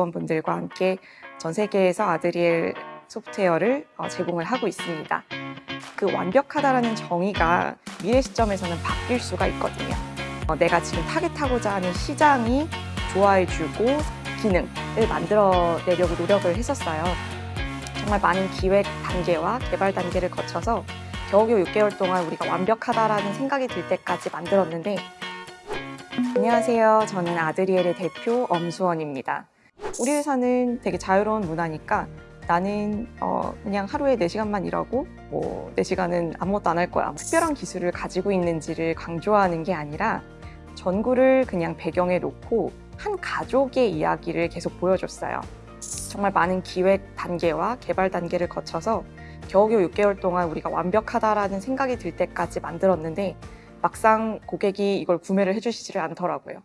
임직원분들과 함께 전 세계에서 아드리엘 소프트웨어를 어, 제공을 하고 있습니다. 그 완벽하다라는 정의가 미래 시점에서는 바뀔 수가 있거든요. 어, 내가 지금 타겟하고자 하는 시장이 좋아해주고 기능을 만들어내려고 노력을 했었어요. 정말 많은 기획 단계와 개발 단계를 거쳐서 겨우겨우 6개월 동안 우리가 완벽하다라는 생각이 들 때까지 만들었는데 안녕하세요. 저는 아드리엘의 대표 엄수원입니다. 우리 회사는 되게 자유로운 문화니까 나는 어, 그냥 하루에 4시간만 일하고 뭐 4시간은 아무것도 안 할 거야. 특별한 기술을 가지고 있는지를 강조하는 게 아니라 전구를 그냥 배경에 놓고 한 가족의 이야기를 계속 보여줬어요. 정말 많은 기획 단계와 개발 단계를 거쳐서 겨우겨우 6개월 동안 우리가 완벽하다라는 생각이 들 때까지 만들었는데 막상 고객이 이걸 구매를 해주시지를 않더라고요.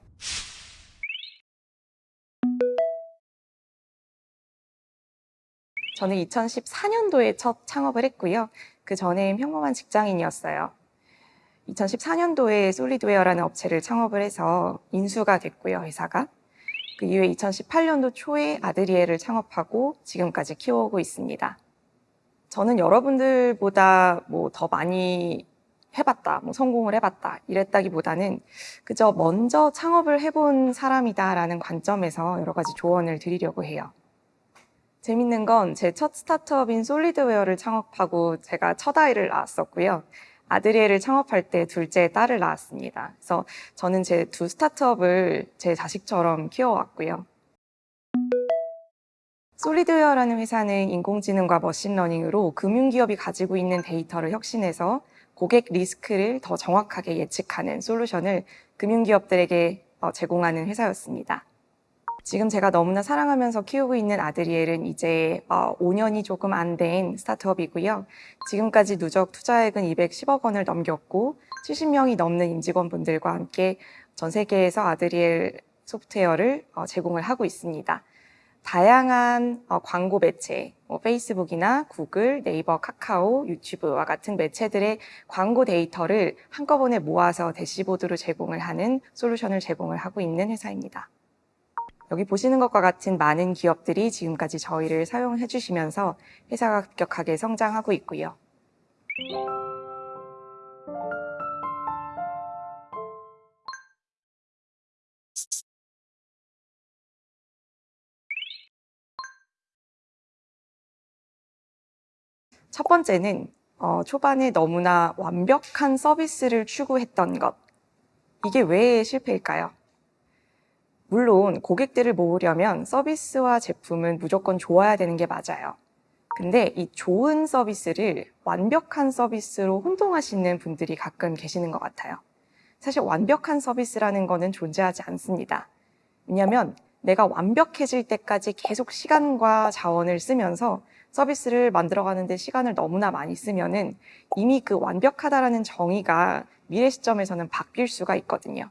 저는 2014년도에 첫 창업을 했고요. 그 전에 평범한 직장인이었어요. 2014년도에 솔리드웨어라는 업체를 창업을 해서 인수가 됐고요, 회사가. 그 이후에 2018년도 초에 아드리에를 창업하고 지금까지 키워오고 있습니다. 저는 여러분들보다 뭐 더 많이 해봤다, 뭐 성공을 해봤다 이랬다기보다는 그저 먼저 창업을 해본 사람이다라는 관점에서 여러 가지 조언을 드리려고 해요. 재밌는 건 제 첫 스타트업인 솔리드웨어를 창업하고 제가 첫 아이를 낳았었고요. 아드리에를 창업할 때 둘째 딸을 낳았습니다. 그래서 저는 제 두 스타트업을 제 자식처럼 키워왔고요. 솔리드웨어라는 회사는 인공지능과 machine learning으로 금융기업이 가지고 있는 데이터를 혁신해서 고객 리스크를 더 정확하게 예측하는 솔루션을 금융기업들에게 어, 제공하는 회사였습니다. 지금 제가 너무나 사랑하면서 키우고 있는 아드리엘은 이제 5년이 어, 조금 안 된 스타트업이고요. 지금까지 누적 투자액은 210억 원을 넘겼고 70명이 넘는 임직원분들과 함께 전 세계에서 아드리엘 소프트웨어를 어, 제공을 하고 있습니다. 다양한 어, 광고 매체, 뭐 페이스북이나 구글, 네이버, 카카오, 유튜브와 같은 매체들의 광고 데이터를 한꺼번에 모아서 대시보드로 제공을 하는 솔루션을 제공을 하고 있는 회사입니다. 여기 보시는 것과 같은 많은 기업들이 지금까지 저희를 사용해 주시면서 회사가 급격하게 성장하고 있고요. 첫 번째는 어, 초반에 너무나 완벽한 서비스를 추구했던 것. 이게 왜 실패일까요? 물론 고객들을 모으려면 서비스와 제품은 무조건 좋아야 되는 게 맞아요. 근데 이 좋은 서비스를 완벽한 서비스로 혼동하시는 분들이 가끔 계시는 것 같아요. 사실 완벽한 서비스라는 거는 존재하지 않습니다. 왜냐하면 내가 완벽해질 때까지 계속 시간과 자원을 쓰면서 서비스를 만들어가는데 시간을 너무나 많이 쓰면은 이미 그 완벽하다라는 정의가 미래 시점에서는 바뀔 수가 있거든요.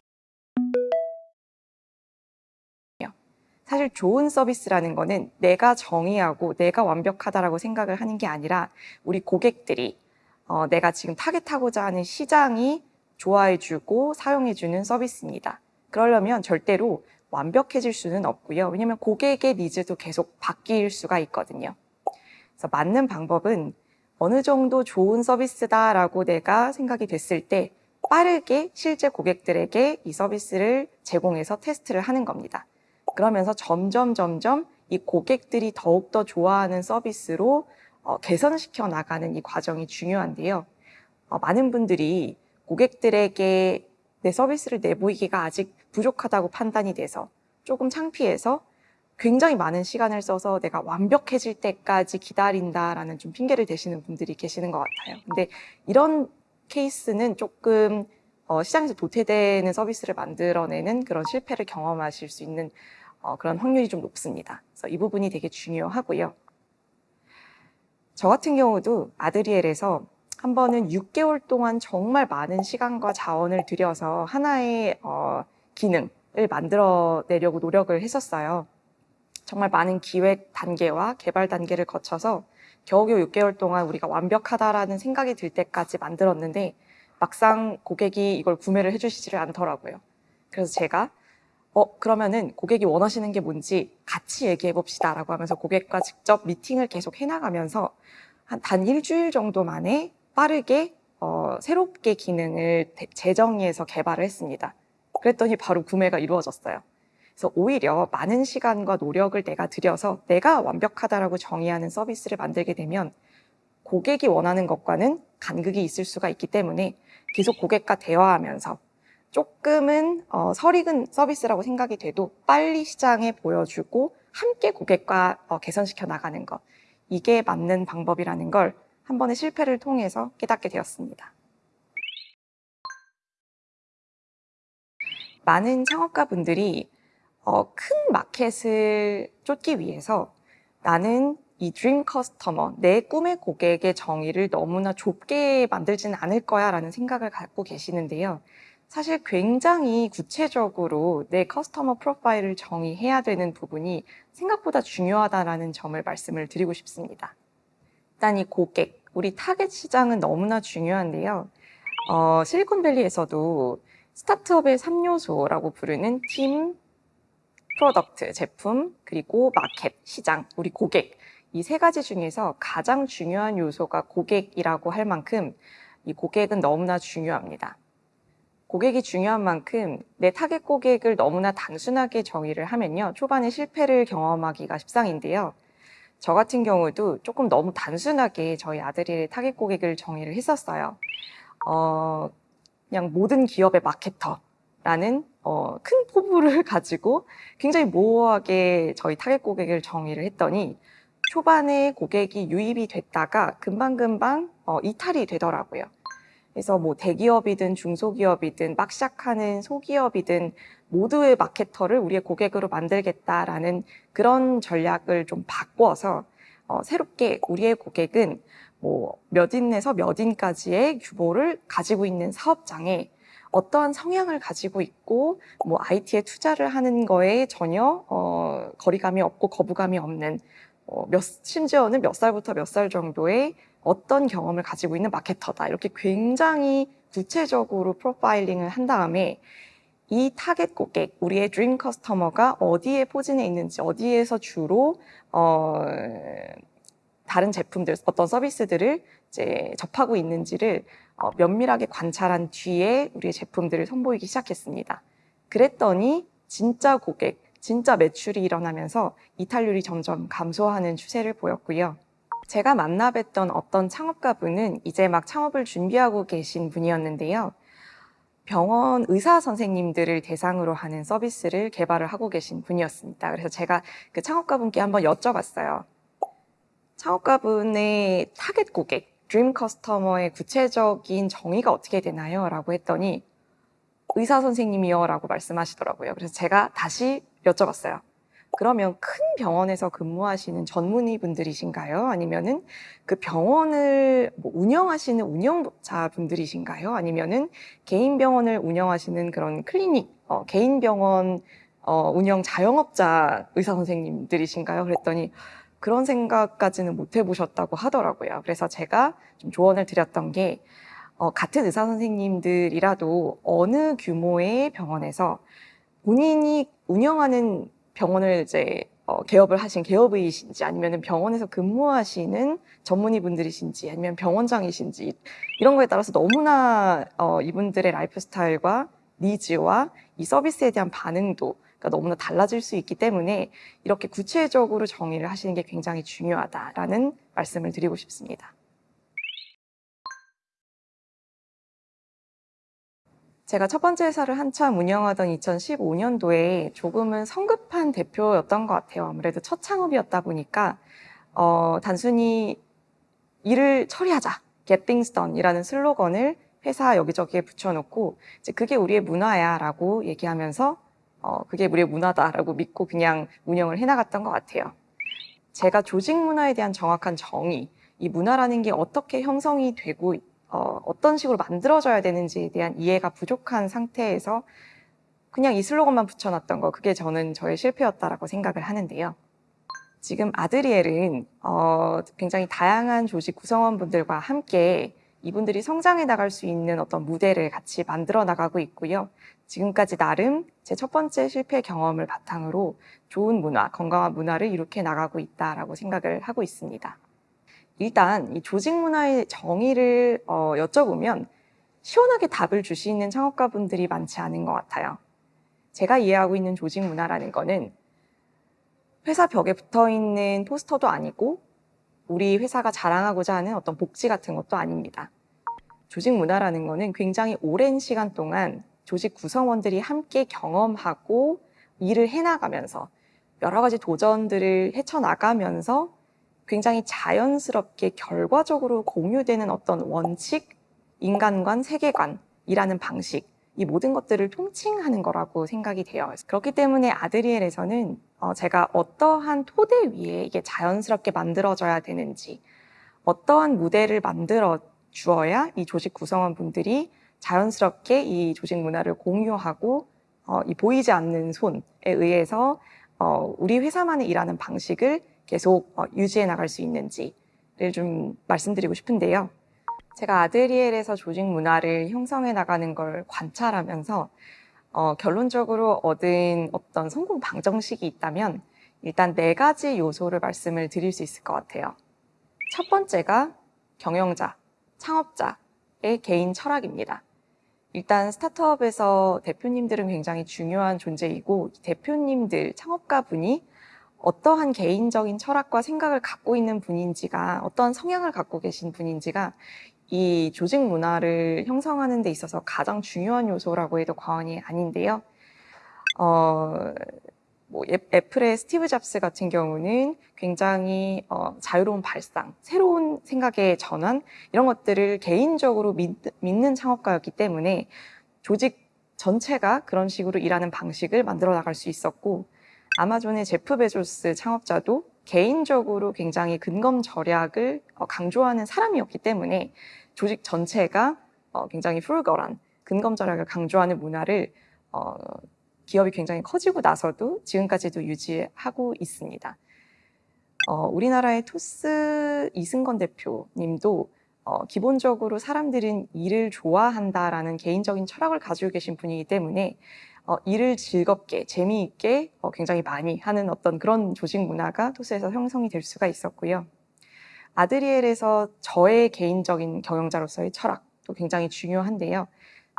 사실 좋은 서비스라는 거는 내가 정의하고 내가 완벽하다라고 생각을 하는 게 아니라 우리 고객들이 어, 내가 지금 타겟하고자 하는 시장이 좋아해주고 사용해주는 서비스입니다. 그러려면 절대로 완벽해질 수는 없고요. 왜냐하면 고객의 needs도 계속 바뀔 수가 있거든요. 그래서 맞는 방법은 어느 정도 좋은 서비스다라고 내가 생각이 됐을 때 빠르게 실제 고객들에게 이 서비스를 제공해서 테스트를 하는 겁니다. 그러면서 점점 점점 이 고객들이 더욱더 좋아하는 서비스로 어, 개선시켜 나가는 이 과정이 중요한데요. 어, 많은 분들이 고객들에게 내 서비스를 내보이기가 아직 부족하다고 판단이 돼서 조금 창피해서 굉장히 많은 시간을 써서 내가 완벽해질 때까지 기다린다라는 좀 핑계를 대시는 분들이 계시는 것 같아요. 근데 이런 케이스는 조금 어, 시장에서 도태되는 서비스를 만들어내는 그런 실패를 경험하실 수 있는 어, 그런 확률이 좀 높습니다. 그래서 이 부분이 되게 중요하고요. 저 같은 경우도 아드리엘에서 한 번은 6개월 동안 정말 많은 시간과 자원을 들여서 하나의 어, 기능을 만들어내려고 노력을 했었어요. 정말 많은 기획 단계와 개발 단계를 거쳐서 겨우겨우 6개월 동안 우리가 완벽하다라는 생각이 들 때까지 만들었는데 막상 고객이 이걸 구매를 해주시지를 않더라고요. 그래서 제가 어, 그러면은 고객이 원하시는 게 뭔지 같이 얘기해 봅시다 라고 하면서 고객과 직접 미팅을 계속 해나가면서 한 단 일주일 정도 만에 빠르게 어, 새롭게 기능을 대- 재정의해서 개발을 했습니다. 그랬더니 바로 구매가 이루어졌어요. 그래서 오히려 많은 시간과 노력을 내가 들여서 내가 완벽하다라고 정의하는 서비스를 만들게 되면 고객이 원하는 것과는 간극이 있을 수가 있기 때문에 계속 고객과 대화하면서 조금은 어, 설익은 서비스라고 생각이 돼도 빨리 시장에 보여주고 함께 고객과 어, 개선시켜 나가는 것 이게 맞는 방법이라는 걸 한 번의 실패를 통해서 깨닫게 되었습니다. 많은 창업가분들이 어, 큰 마켓을 쫓기 위해서 나는 이 드림 커스터머, 내 꿈의 고객의 정의를 너무나 좁게 만들지는 않을 거야 라는 생각을 갖고 계시는데요. 사실 굉장히 구체적으로 내 커스터머 프로파일을 정의해야 되는 부분이 생각보다 중요하다라는 점을 말씀을 드리고 싶습니다. 일단 이 고객, 우리 타겟 시장은 너무나 중요한데요. 어, 실리콘밸리에서도 스타트업의 3요소라고 부르는 팀, product, 제품, 그리고 마켓, 시장, 우리 고객. 이 세 가지 중에서 가장 중요한 요소가 고객이라고 할 만큼 이 고객은 너무나 중요합니다. 고객이 중요한 만큼 내 타겟 고객을 너무나 단순하게 정의를 하면요. 초반에 실패를 경험하기가 십상인데요. 저 같은 경우도 조금 너무 단순하게 저희 아드리엘의 타겟 고객을 정의를 했었어요. 어, 그냥 모든 기업의 마케터라는 어, 큰 포부를 가지고 굉장히 모호하게 저희 타겟 고객을 정의를 했더니 초반에 고객이 유입이 됐다가 금방금방 어, 이탈이 되더라고요. 그래서 뭐 대기업이든 중소기업이든 막 시작하는 소기업이든 모두의 마케터를 우리의 고객으로 만들겠다라는 그런 전략을 좀 바꿔서 어, 새롭게 우리의 고객은 뭐 몇 인에서 몇 인까지의 규모를 가지고 있는 사업장에 어떠한 성향을 가지고 있고 뭐 IT에 투자를 하는 거에 전혀 어, 거리감이 없고 거부감이 없는 어, 몇 심지어는 몇 살부터 몇 살 정도의 어떤 경험을 가지고 있는 마케터다 이렇게 굉장히 구체적으로 프로파일링을 한 다음에 이 타겟 고객, 우리의 dream customer가 어디에 포진해 있는지, 어디에서 주로 어, 다른 제품들, 어떤 서비스들을 이제 접하고 있는지를 어, 면밀하게 관찰한 뒤에 우리의 제품들을 선보이기 시작했습니다. 그랬더니 진짜 고객, 진짜 매출이 일어나면서 이탈률이 점점 감소하는 추세를 보였고요. 제가 만나 뵀던 어떤 창업가분은 이제 막 창업을 준비하고 계신 분이었는데요. 병원 의사 선생님들을 대상으로 하는 서비스를 개발을 하고 계신 분이었습니다. 그래서 제가 그 창업가분께 한번 여쭤봤어요. 창업가분의 타겟 고객, dream customer의 구체적인 정의가 어떻게 되나요? 라고 했더니 의사 선생님이요 라고 말씀하시더라고요. 그래서 제가 다시 여쭤봤어요. 그러면 큰 병원에서 근무하시는 전문의 분들이신가요? 아니면은 그 병원을 뭐 운영하시는 운영자 분들이신가요? 아니면은 개인 병원을 운영하시는 그런 클리닉, 어, 개인 병원 어, 운영 자영업자 의사 선생님들이신가요? 그랬더니 그런 생각까지는 못 해보셨다고 하더라고요. 그래서 제가 좀 조언을 드렸던 게 어, 같은 의사 선생님들이라도 어느 규모의 병원에서 본인이 운영하는 병원을 이제 어, 개업을 하신 개업의이신지 아니면 병원에서 근무하시는 전문의 분들이신지 아니면 병원장이신지 이런 거에 따라서 너무나 어, 이분들의 라이프 스타일과 needs와 이 서비스에 대한 반응도 가 너무나 달라질 수 있기 때문에 이렇게 구체적으로 정의를 하시는 게 굉장히 중요하다라는 말씀을 드리고 싶습니다. 제가 첫 번째 회사를 한참 운영하던 2015년도에 조금은 성급한 대표였던 것 같아요. 아무래도 첫 창업이었다 보니까 어, 단순히 일을 처리하자, get things done 이라는 슬로건을 회사 여기저기에 붙여놓고 이제 그게 우리의 문화야 라고 얘기하면서 어, 그게 우리의 문화다라고 믿고 그냥 운영을 해나갔던 것 같아요. 제가 조직 문화에 대한 정확한 정의, 이 문화라는 게 어떻게 형성이 되고 어, 어떤 식으로 만들어져야 되는지에 대한 이해가 부족한 상태에서 그냥 이 슬로건만 붙여놨던 거, 그게 저는 저의 실패였다라고 생각을 하는데요. 지금 아드리엘은 어, 굉장히 다양한 조직 구성원분들과 함께 이분들이 성장해 나갈 수 있는 어떤 무대를 같이 만들어 나가고 있고요. 지금까지 나름 제 첫 번째 실패 경험을 바탕으로 좋은 문화, 건강한 문화를 이룩해 나가고 있다라고 생각을 하고 있습니다. 일단 이 조직 문화의 정의를 어, 여쭤보면 시원하게 답을 주시는 창업가분들이 많지 않은 것 같아요. 제가 이해하고 있는 조직 문화라는 거는 회사 벽에 붙어 있는 포스터도 아니고 우리 회사가 자랑하고자 하는 어떤 복지 같은 것도 아닙니다. 조직 문화라는 거는 굉장히 오랜 시간 동안 조직 구성원들이 함께 경험하고 일을 해나가면서 여러 가지 도전들을 헤쳐나가면서 굉장히 자연스럽게 결과적으로 공유되는 어떤 원칙, 인간관, 세계관이라는 방식, 이 모든 것들을 통칭하는 거라고 생각이 돼요. 그렇기 때문에 아드리엘에서는 어, 제가 어떠한 토대 위에 이게 자연스럽게 만들어져야 되는지, 어떠한 무대를 만들어 주어야 이 조직 구성원 분들이 자연스럽게 이 조직 문화를 공유하고 어, 이 보이지 않는 손에 의해서 어, 우리 회사만의 일하는 방식을 계속 어, 유지해 나갈 수 있는지를 좀 말씀드리고 싶은데요. 제가 아드리엘에서 조직 문화를 형성해 나가는 걸 관찰하면서 어, 결론적으로 얻은 어떤 성공 방정식이 있다면 일단 네 가지 요소를 말씀을 드릴 수 있을 것 같아요. 첫 번째가 경영자, 창업자의 개인 철학입니다. 일단 스타트업에서 대표님들은 굉장히 중요한 존재이고 대표님들, 창업가 분이 어떠한 개인적인 철학과 생각을 갖고 있는 분인지가 어떠한 성향을 갖고 계신 분인지가 이 조직 문화를 형성하는 데 있어서 가장 중요한 요소라고 해도 과언이 아닌데요. 어, 뭐 애플의 스티브 잡스 같은 경우는 굉장히 어, 자유로운 발상, 새로운 생각의 전환 이런 것들을 개인적으로 믿, 믿는 창업가였기 때문에 조직 전체가 그런 식으로 일하는 방식을 만들어 나갈 수 있었고 아마존의 제프 베조스 창업자도 개인적으로 굉장히 근검 절약을 어, 강조하는 사람이었기 때문에 조직 전체가 어, 굉장히 풀거란 근검 절약을 강조하는 문화를 어, 기업이 굉장히 커지고 나서도 지금까지도 유지하고 있습니다. 어, 우리나라의 토스 이승건 대표님도 어, 기본적으로 사람들은 일을 좋아한다라는 개인적인 철학을 가지고 계신 분이기 때문에 어, 일을 즐겁게 재미있게 어, 굉장히 많이 하는 어떤 그런 조직 문화가 토스에서 형성이 될 수가 있었고요. 아드리엘에서 저의 개인적인 경영자로서의 철학도 굉장히 중요한데요.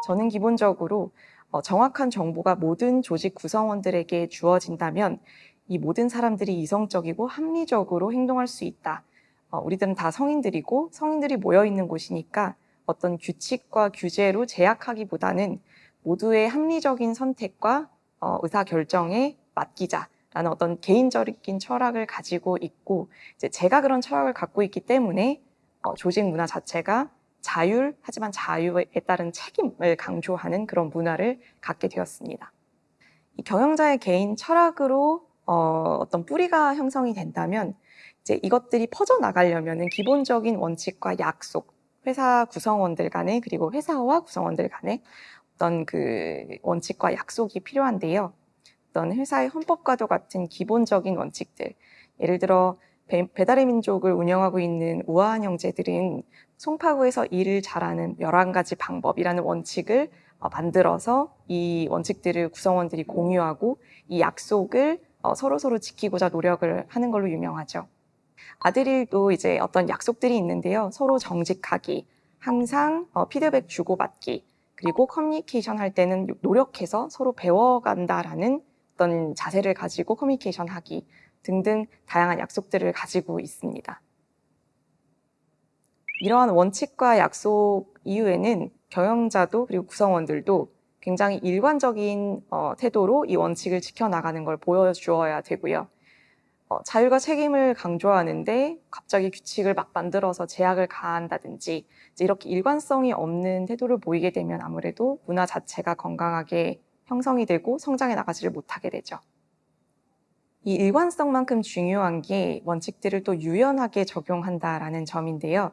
저는 기본적으로 어, 정확한 정보가 모든 조직 구성원들에게 주어진다면 이 모든 사람들이 이성적이고 합리적으로 행동할 수 있다. 어, 우리들은 다 성인들이고 성인들이 모여 있는 곳이니까 어떤 규칙과 규제로 제약하기보다는 모두의 합리적인 선택과 어, 의사 결정에 맡기자라는 어떤 개인적인 철학을 가지고 있고 이제 제가 그런 철학을 갖고 있기 때문에 어, 조직 문화 자체가 자율 하지만 자유에 따른 책임을 강조하는 그런 문화를 갖게 되었습니다. 이 경영자의 개인 철학으로 어, 어떤 뿌리가 형성이 된다면 이제 이것들이 퍼져 나가려면은 기본적인 원칙과 약속, 회사 구성원들 간에 그리고 회사와 구성원들 간에 어떤 그 원칙과 약속이 필요한데요. 어떤 회사의 헌법과도 같은 기본적인 원칙들, 예를 들어 배달의 민족을 운영하고 있는 우아한 형제들은 송파구에서 일을 잘하는 11가지 방법이라는 원칙을 어, 만들어서 이 원칙들을 구성원들이 공유하고 이 약속을 어, 서로 서로 지키고자 노력을 하는 걸로 유명하죠. 아들일도 이제 어떤 약속들이 있는데요. 서로 정직하기, 항상 어, 피드백 주고받기, 그리고 커뮤니케이션 할 때는 노력해서 서로 배워간다라는 어떤 자세를 가지고 커뮤니케이션 하기 등등 다양한 약속들을 가지고 있습니다. 이러한 원칙과 약속 이후에는 경영자도 그리고 구성원들도 굉장히 일관적인 어, 태도로 이 원칙을 지켜나가는 걸 보여주어야 되고요. 어, 자율과 책임을 강조하는데 갑자기 규칙을 막 만들어서 제약을 가한다든지 이렇게 일관성이 없는 태도를 보이게 되면 아무래도 문화 자체가 건강하게 형성이 되고 성장해 나가지를 못하게 되죠. 이 일관성만큼 중요한 게 원칙들을 또 유연하게 적용한다라는 점인데요.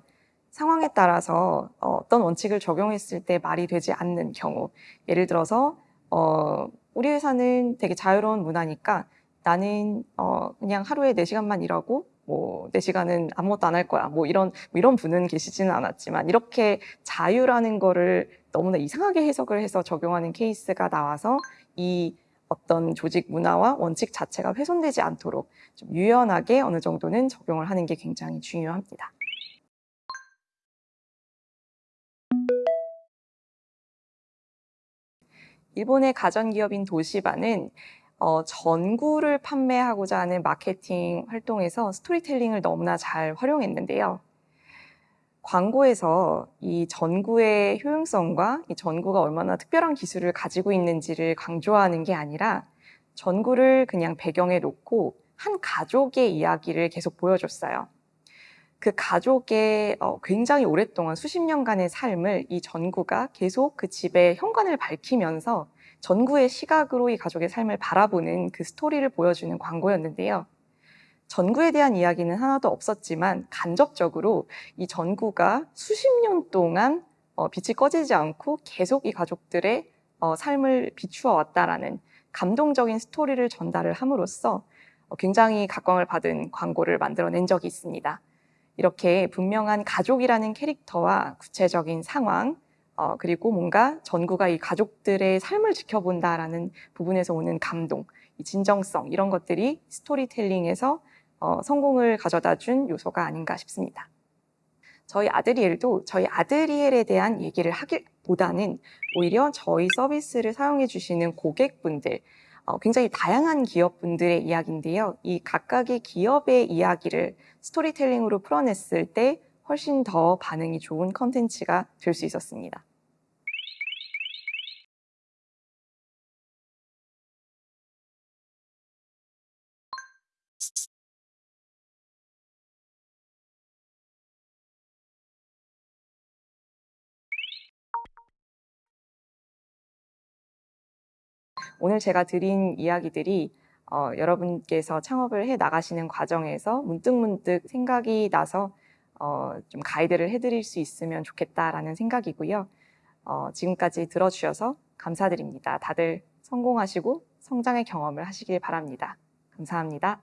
상황에 따라서 어, 어떤 원칙을 적용했을 때 말이 되지 않는 경우 예를 들어서 어, 우리 회사는 되게 자유로운 문화니까 나는 어, 그냥 하루에 4시간만 일하고 뭐, 내 시간은 아무것도 안 할 거야. 뭐 이런, 뭐 이런 분은 계시지는 않았지만, 이렇게 자유라는 거를 너무나 이상하게 해석을 해서 적용하는 케이스가 나와서 이 어떤 조직 문화와 원칙 자체가 훼손되지 않도록 좀 유연하게 어느 정도는 적용을 하는 게 굉장히 중요합니다. 일본의 가전기업인 도시바는 어, 전구를 판매하고자 하는 마케팅 활동에서 스토리텔링을 너무나 잘 활용했는데요. 광고에서 이 전구의 효용성과 이 전구가 얼마나 특별한 기술을 가지고 있는지를 강조하는 게 아니라 전구를 그냥 배경에 놓고 한 가족의 이야기를 계속 보여줬어요. 그 가족의 어, 굉장히 오랫동안 수십 년간의 삶을 이 전구가 계속 그 집의 현관을 밝히면서 전구의 시각으로 이 가족의 삶을 바라보는 그 스토리를 보여주는 광고였는데요. 전구에 대한 이야기는 하나도 없었지만 간접적으로 이 전구가 수십 년 동안 어, 빛이 꺼지지 않고 계속 이 가족들의 어, 삶을 비추어 왔다라는 감동적인 스토리를 전달을 함으로써 어, 굉장히 각광을 받은 광고를 만들어낸 적이 있습니다. 이렇게 분명한 가족이라는 캐릭터와 구체적인 상황, 어, 그리고 뭔가 전구가 이 가족들의 삶을 지켜본다라는 부분에서 오는 감동, 이 진정성, 이런 것들이 스토리텔링에서 어, 성공을 가져다 준 요소가 아닌가 싶습니다. 저희 아드리엘도 저희 아드리엘에 대한 얘기를 하기보다는 오히려 저희 서비스를 사용해 주시는 고객분들, 어, 굉장히 다양한 기업분들의 이야기인데요. 이 각각의 기업의 이야기를 스토리텔링으로 풀어냈을 때 훨씬 더 반응이 좋은 컨텐츠가 될 수 있었습니다. 오늘 제가 드린 이야기들이 어, 여러분께서 창업을 해 나가시는 과정에서 문득문득 생각이 나서 어, 좀 가이드를 해드릴 수 있으면 좋겠다라는 생각이고요. 어, 지금까지 들어주셔서 감사드립니다. 다들 성공하시고 성장의 경험을 하시길 바랍니다. 감사합니다.